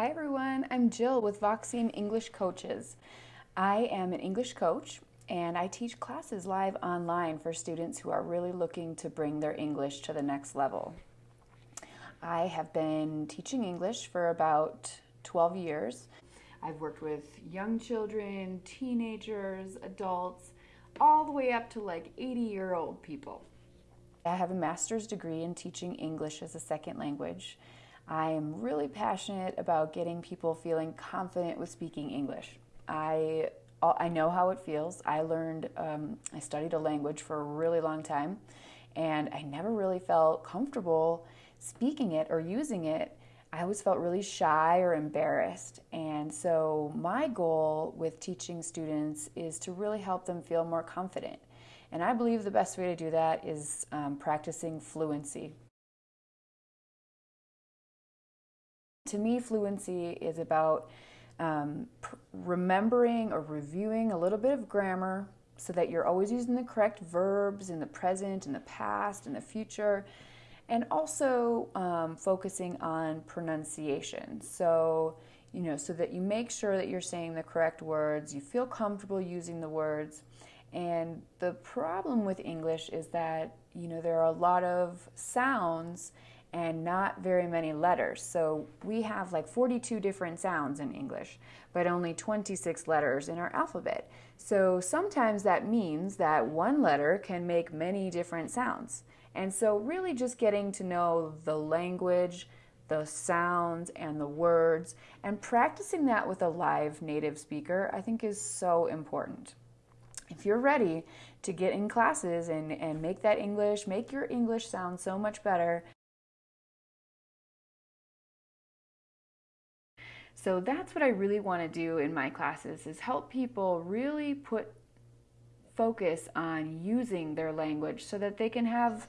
Hi everyone, I'm Jill with Voxine English Coaches. I am an English coach and I teach classes live online for students who are really looking to bring their English to the next level. I have been teaching English for about 12 years. I've worked with young children, teenagers, adults, all the way up to like 80 year old people. I have a master's degree in teaching English as a second language. I am really passionate about getting people feeling confident with speaking English. I, I know how it feels. I learned, um, I studied a language for a really long time, and I never really felt comfortable speaking it or using it. I always felt really shy or embarrassed. And so, my goal with teaching students is to really help them feel more confident. And I believe the best way to do that is um, practicing fluency. To me, fluency is about um, remembering or reviewing a little bit of grammar so that you're always using the correct verbs in the present, in the past, in the future, and also um, focusing on pronunciation. So, you know, so that you make sure that you're saying the correct words, you feel comfortable using the words. And the problem with English is that, you know, there are a lot of sounds and not very many letters. So we have like 42 different sounds in English, but only 26 letters in our alphabet. So sometimes that means that one letter can make many different sounds. And so really just getting to know the language, the sounds and the words, and practicing that with a live native speaker, I think is so important. If you're ready to get in classes and, and make that English, make your English sound so much better, So that's what I really want to do in my classes is help people really put focus on using their language so that they can have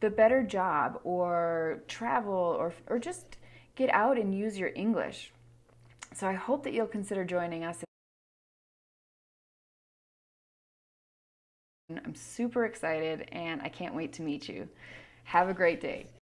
the better job or travel or, or just get out and use your English. So I hope that you'll consider joining us. I'm super excited and I can't wait to meet you. Have a great day.